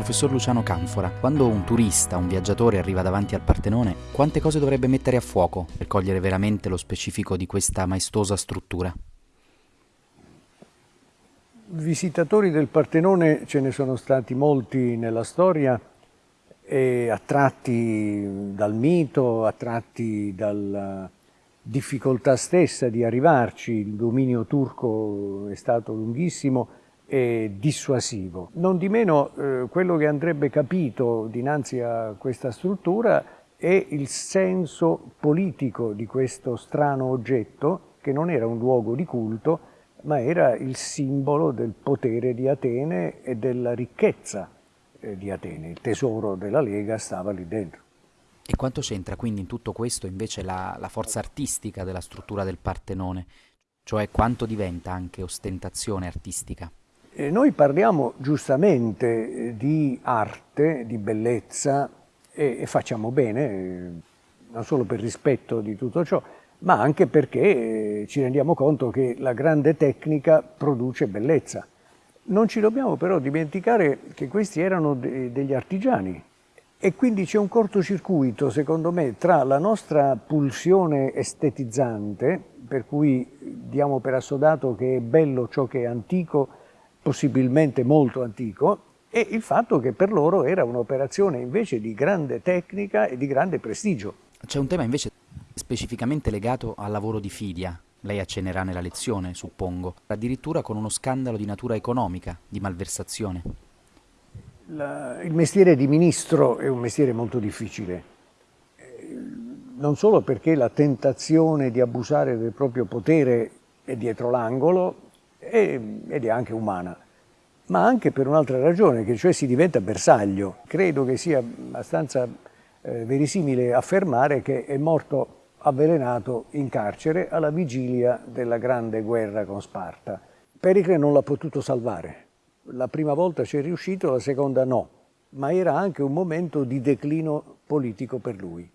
Professor Luciano Canfora, quando un turista, un viaggiatore arriva davanti al Partenone, quante cose dovrebbe mettere a fuoco per cogliere veramente lo specifico di questa maestosa struttura? Visitatori del Partenone ce ne sono stati molti nella storia, attratti dal mito, attratti dalla difficoltà stessa di arrivarci, il dominio turco è stato lunghissimo e dissuasivo. Non di meno eh, quello che andrebbe capito dinanzi a questa struttura è il senso politico di questo strano oggetto che non era un luogo di culto ma era il simbolo del potere di Atene e della ricchezza eh, di Atene. Il tesoro della Lega stava lì dentro. E quanto c'entra quindi in tutto questo invece la, la forza artistica della struttura del Partenone? Cioè quanto diventa anche ostentazione artistica? E noi parliamo giustamente eh, di arte, di bellezza e, e facciamo bene, eh, non solo per rispetto di tutto ciò, ma anche perché ci rendiamo conto che la grande tecnica produce bellezza. Non ci dobbiamo però dimenticare che questi erano de degli artigiani e quindi c'è un cortocircuito, secondo me, tra la nostra pulsione estetizzante, per cui diamo per assodato che è bello ciò che è antico, possibilmente molto antico, e il fatto che per loro era un'operazione invece di grande tecnica e di grande prestigio. C'è un tema invece specificamente legato al lavoro di Fidia. Lei accennerà nella lezione, suppongo, addirittura con uno scandalo di natura economica, di malversazione. La, il mestiere di ministro è un mestiere molto difficile, eh, non solo perché la tentazione di abusare del proprio potere è dietro l'angolo ed è anche umana, ma anche per un'altra ragione, che cioè si diventa bersaglio. Credo che sia abbastanza eh, verosimile affermare che è morto avvelenato in carcere alla vigilia della grande guerra con Sparta. Pericle non l'ha potuto salvare. La prima volta ci è riuscito, la seconda no, ma era anche un momento di declino politico per lui.